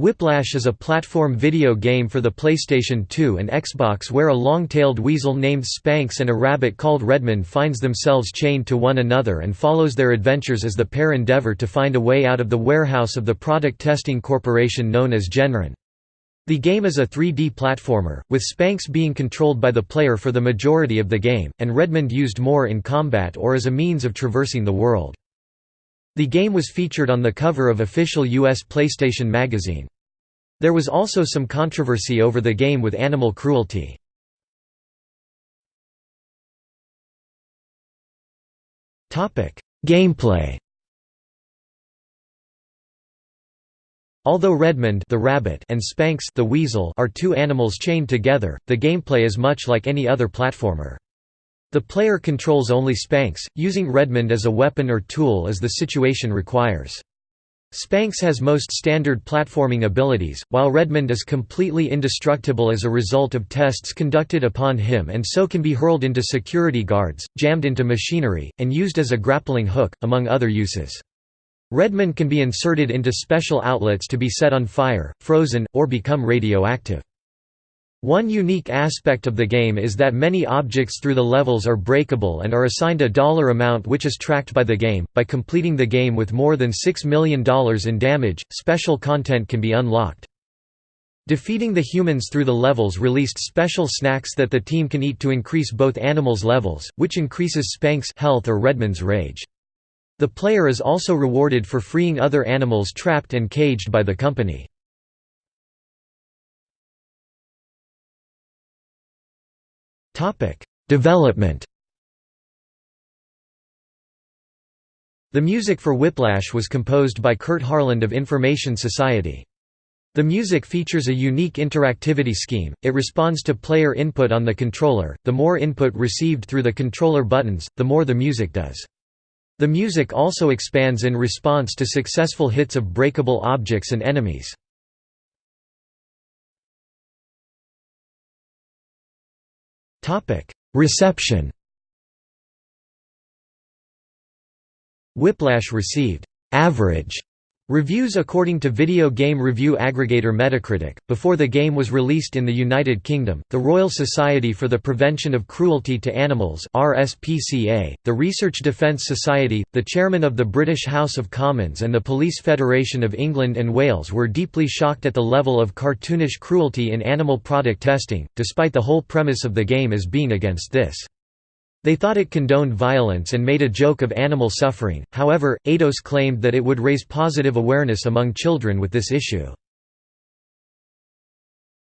Whiplash is a platform video game for the PlayStation 2 and Xbox where a long-tailed weasel named Spanx and a rabbit called Redmond finds themselves chained to one another and follows their adventures as the pair endeavor to find a way out of the warehouse of the product testing corporation known as Genron. The game is a 3D platformer, with Spanx being controlled by the player for the majority of the game, and Redmond used more in combat or as a means of traversing the world. The game was featured on the cover of official US PlayStation magazine. There was also some controversy over the game with animal cruelty. Gameplay Although Redmond the rabbit and Spanx the weasel are two animals chained together, the gameplay is much like any other platformer. The player controls only Spanx, using Redmond as a weapon or tool as the situation requires. Spanx has most standard platforming abilities, while Redmond is completely indestructible as a result of tests conducted upon him and so can be hurled into security guards, jammed into machinery, and used as a grappling hook, among other uses. Redmond can be inserted into special outlets to be set on fire, frozen, or become radioactive. One unique aspect of the game is that many objects through the levels are breakable and are assigned a dollar amount which is tracked by the game. By completing the game with more than $6 million in damage, special content can be unlocked. Defeating the humans through the levels released special snacks that the team can eat to increase both animals' levels, which increases Spanx' health or Redmond's rage. The player is also rewarded for freeing other animals trapped and caged by the company. Development The music for Whiplash was composed by Kurt Harland of Information Society. The music features a unique interactivity scheme, it responds to player input on the controller, the more input received through the controller buttons, the more the music does. The music also expands in response to successful hits of breakable objects and enemies. Reception. Whiplash received. Average Reviews according to video game review aggregator Metacritic. Before the game was released in the United Kingdom, the Royal Society for the Prevention of Cruelty to Animals (RSPCA), the Research Defence Society, the chairman of the British House of Commons and the Police Federation of England and Wales were deeply shocked at the level of cartoonish cruelty in animal product testing, despite the whole premise of the game as being against this. They thought it condoned violence and made a joke of animal suffering, however, Eidos claimed that it would raise positive awareness among children with this issue.